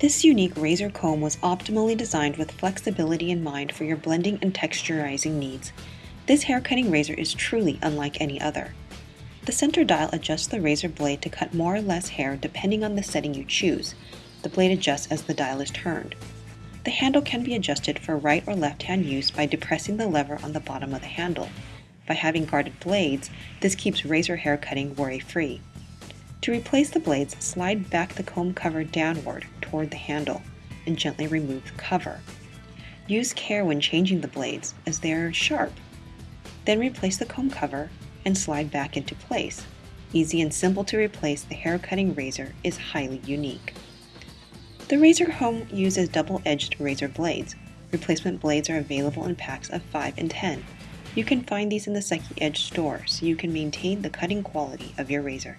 This unique razor comb was optimally designed with flexibility in mind for your blending and texturizing needs. This hair cutting razor is truly unlike any other. The center dial adjusts the razor blade to cut more or less hair depending on the setting you choose. The blade adjusts as the dial is turned. The handle can be adjusted for right or left hand use by depressing the lever on the bottom of the handle. By having guarded blades, this keeps razor hair cutting worry-free. To replace the blades, slide back the comb cover downward toward the handle and gently remove the cover. Use care when changing the blades as they are sharp. Then replace the comb cover and slide back into place. Easy and simple to replace, the hair cutting razor is highly unique. The razor comb uses double-edged razor blades. Replacement blades are available in packs of 5 and 10. You can find these in the Psyche Edge store so you can maintain the cutting quality of your razor.